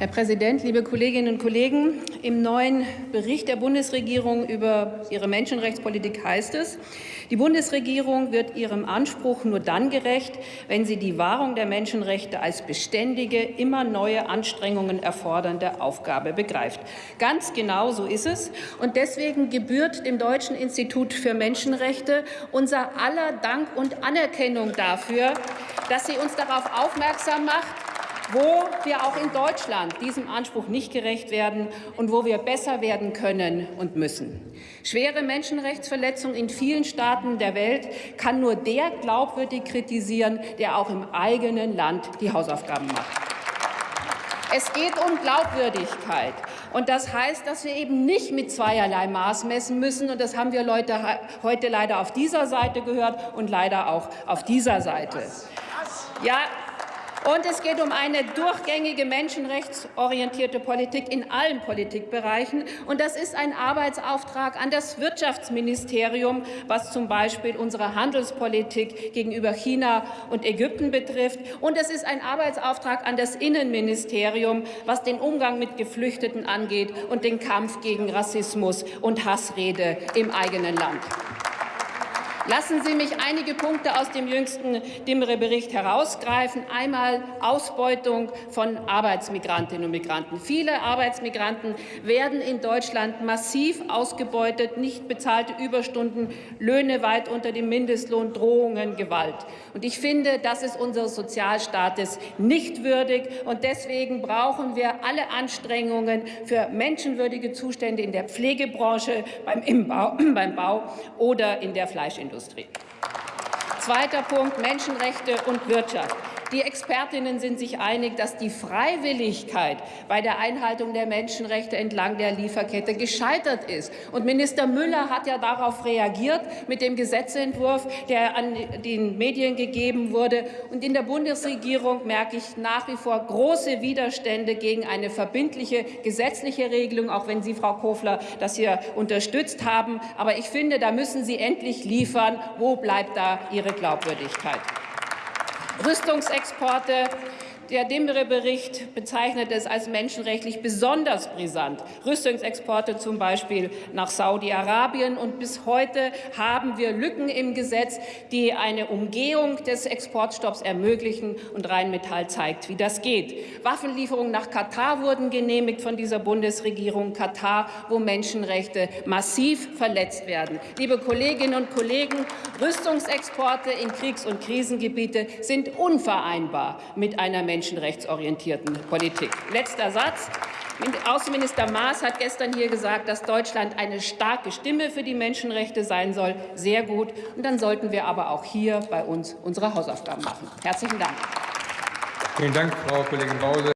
Herr Präsident, liebe Kolleginnen und Kollegen! Im neuen Bericht der Bundesregierung über ihre Menschenrechtspolitik heißt es, die Bundesregierung wird ihrem Anspruch nur dann gerecht, wenn sie die Wahrung der Menschenrechte als beständige, immer neue Anstrengungen erfordernde Aufgabe begreift. Ganz genau so ist es. Und deswegen gebührt dem Deutschen Institut für Menschenrechte unser aller Dank und Anerkennung dafür, dass sie uns darauf aufmerksam macht, wo wir auch in Deutschland diesem Anspruch nicht gerecht werden und wo wir besser werden können und müssen. Schwere Menschenrechtsverletzungen in vielen Staaten der Welt kann nur der glaubwürdig kritisieren, der auch im eigenen Land die Hausaufgaben macht. Es geht um Glaubwürdigkeit. Und das heißt, dass wir eben nicht mit zweierlei Maß messen müssen. Und das haben wir Leute heute leider auf dieser Seite gehört und leider auch auf dieser Seite. Ja, und es geht um eine durchgängige menschenrechtsorientierte Politik in allen Politikbereichen. Und das ist ein Arbeitsauftrag an das Wirtschaftsministerium, was zum Beispiel unsere Handelspolitik gegenüber China und Ägypten betrifft. Und es ist ein Arbeitsauftrag an das Innenministerium, was den Umgang mit Geflüchteten angeht und den Kampf gegen Rassismus und Hassrede im eigenen Land. Lassen Sie mich einige Punkte aus dem jüngsten Dimmere-Bericht herausgreifen. Einmal Ausbeutung von Arbeitsmigrantinnen und Migranten. Viele Arbeitsmigranten werden in Deutschland massiv ausgebeutet, nicht bezahlte Überstunden, Löhne weit unter dem Mindestlohn, Drohungen, Gewalt. Und ich finde, das ist unseres Sozialstaates nicht würdig. Und deswegen brauchen wir alle Anstrengungen für menschenwürdige Zustände in der Pflegebranche, beim, Bau, beim Bau oder in der Fleischindustrie. Stahlindustrie. Zweiter Punkt Menschenrechte und Wirtschaft. Die Expertinnen sind sich einig, dass die Freiwilligkeit bei der Einhaltung der Menschenrechte entlang der Lieferkette gescheitert ist. Und Minister Müller hat ja darauf reagiert mit dem Gesetzentwurf, der an den Medien gegeben wurde. Und in der Bundesregierung merke ich nach wie vor große Widerstände gegen eine verbindliche gesetzliche Regelung, auch wenn Sie, Frau Kofler, das hier unterstützt haben. Aber ich finde, da müssen Sie endlich liefern. Wo bleibt da Ihre Glaubwürdigkeit? Rüstungsexporte der Dimmere-Bericht bezeichnet es als menschenrechtlich besonders brisant. Rüstungsexporte zum Beispiel nach Saudi-Arabien. Und bis heute haben wir Lücken im Gesetz, die eine Umgehung des Exportstopps ermöglichen. Und Rheinmetall zeigt, wie das geht. Waffenlieferungen nach Katar wurden genehmigt von dieser Bundesregierung. Katar, wo Menschenrechte massiv verletzt werden. Liebe Kolleginnen und Kollegen, Rüstungsexporte in Kriegs- und Krisengebiete sind unvereinbar mit einer Menschenrechte menschenrechtsorientierten Politik. Letzter Satz. Außenminister Maas hat gestern hier gesagt, dass Deutschland eine starke Stimme für die Menschenrechte sein soll. Sehr gut. Und dann sollten wir aber auch hier bei uns unsere Hausaufgaben machen. Herzlichen Dank. Vielen Dank, Frau Kollegin Bause.